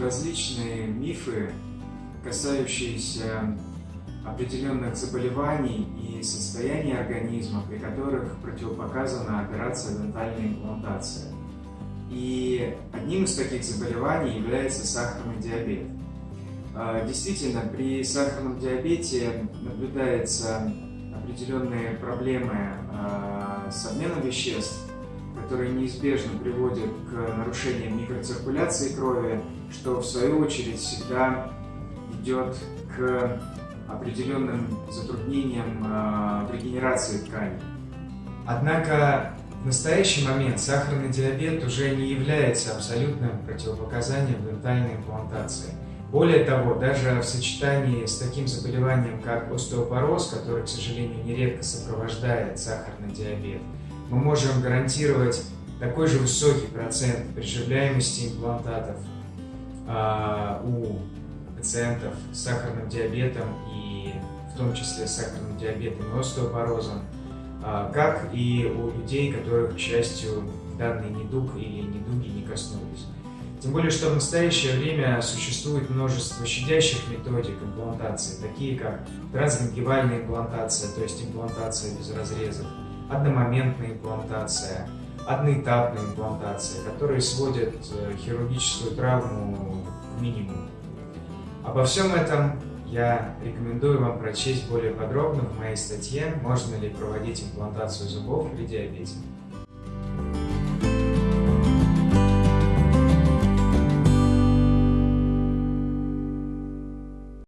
различные мифы, касающиеся определенных заболеваний и состояний организма, при которых противопоказана операция дентальной имплантации. И одним из таких заболеваний является сахарный диабет. А, действительно, при сахарном диабете наблюдаются определенные проблемы а, с обменом веществ, которые неизбежно приводят к нарушениям микроциркуляции крови, что в свою очередь всегда идет к определенным затруднениям э, регенерации тканей. Однако в настоящий момент сахарный диабет уже не является абсолютным противопоказанием дентальной имплантации. Более того, даже в сочетании с таким заболеванием, как остеопороз, который, к сожалению, нередко сопровождает сахарный диабет, мы можем гарантировать такой же высокий процент приживляемости имплантатов э, у пациентов с сахарным диабетом и в том числе с сахарным диабетом и остеопорозом, а, как и у людей, которых, к счастью, данный недуг или недуги не коснулись. Тем более, что в настоящее время существует множество щадящих методик имплантации, такие как трансгенгивальная имплантация, то есть имплантация без разрезов, одномоментная имплантация, одноэтапная имплантация, которые сводят э, хирургическую травму к минимуму. Обо всем этом я рекомендую вам прочесть более подробно в моей статье «Можно ли проводить имплантацию зубов при диабете?».